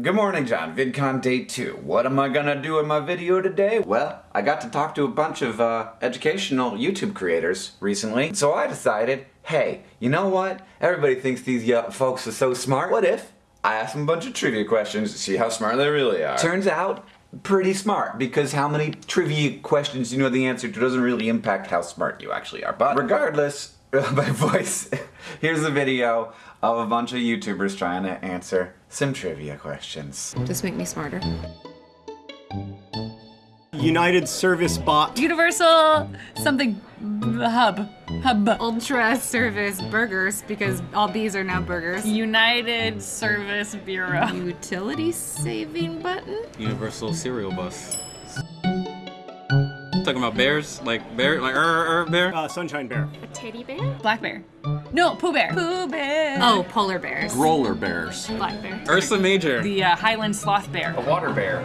Good morning, John. VidCon Day 2. What am I gonna do in my video today? Well, I got to talk to a bunch of uh, educational YouTube creators recently, so I decided, hey, you know what? Everybody thinks these folks are so smart. What if I ask them a bunch of trivia questions to see how smart they really are? Turns out, pretty smart, because how many trivia questions you know the answer to doesn't really impact how smart you actually are. But regardless, my voice, here's a video of a bunch of YouTubers trying to answer some trivia questions. Just make me smarter. United Service Bot. Universal something hub. Hub. Ultra Service Burgers, because all B's are now burgers. United Service Bureau. Utility saving button? Universal Cereal Bus. Talking about bears, like bear, like er, er, bear. Uh, Sunshine Bear. A teddy bear? Black Bear. No, Pooh Bear. Pooh Bear. Oh, polar bears. Roller bears. Black bear. Ursa Major. The uh, Highland Sloth Bear. A water bear.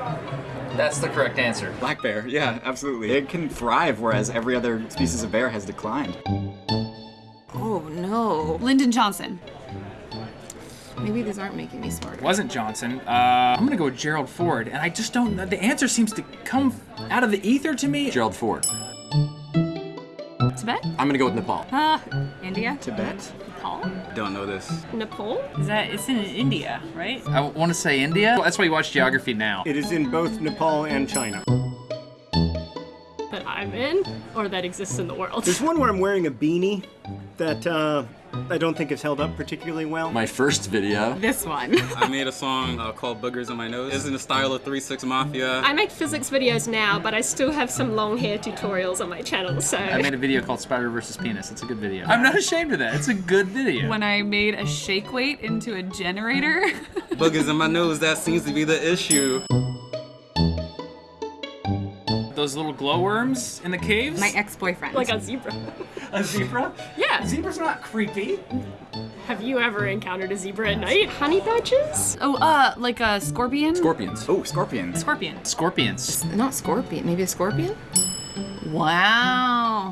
That's the correct answer. Black bear, yeah, absolutely. It can thrive, whereas every other species of bear has declined. Oh no. Lyndon Johnson. Maybe these aren't making me smarter. wasn't Johnson. Uh, I'm gonna go with Gerald Ford, and I just don't. The answer seems to come out of the ether to me. Gerald Ford. Tibet? I'm gonna go with Nepal. Uh, India? Tibet? Nepal? Don't know this. Nepal? Is that, it's in India, right? I want to say India. That's why you watch geography now. It is in both Nepal and China. That I'm in? Or that exists in the world? There's one where I'm wearing a beanie that uh, I don't think has held up particularly well. My first video. This one. I made a song uh, called Boogers in My Nose. It's in the style of 3 6 Mafia. I make physics videos now, but I still have some long hair tutorials on my channel, so. I made a video called Spider versus Penis. It's a good video. I'm not ashamed of that. It's a good video. When I made a shake weight into a generator. Boogers in my nose, that seems to be the issue. Those little glowworms in the caves. My ex-boyfriend. like a zebra. a zebra. Yeah. Zebras are not creepy. Have you ever encountered a zebra at night? Honey badgers? oh, uh, like a scorpion? Scorpions. Oh, scorpions. Scorpion. Scorpions. Not scorpion. Maybe a scorpion? Wow.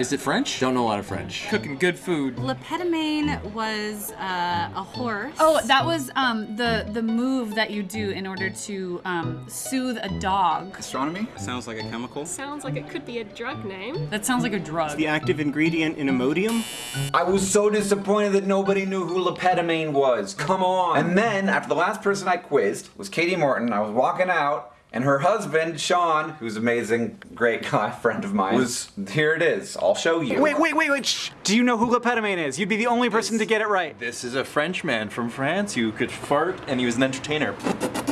Is it French? Don't know a lot of French. Cooking good food. Le Pétomane was uh, a horse. Oh, that was um, the the move that you do in order to um, soothe a dog. Astronomy? Sounds like a chemical. Sounds like it could be a drug name. That sounds like a drug. The active ingredient in Imodium. I was so disappointed that nobody knew who Le Pétomane was. Come on. And then, after the last person I quizzed was Katie Morton, I was walking out, and her husband, Sean, who's amazing, great guy, friend of mine, was, here it is. I'll show you. Wait, wait, wait, wait. Shh. Do you know who Le Pétomane is? You'd be the only person to get it right. This is a Frenchman from France who could fart and he was an entertainer.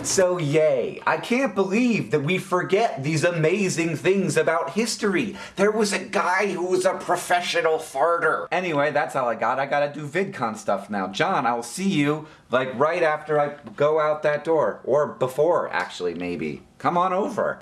So yay. I can't believe that we forget these amazing things about history. There was a guy who was a professional farter. Anyway, that's all I got. I gotta do VidCon stuff now. John, I will see you like right after I go out that door. Or before, actually, maybe. Come on over.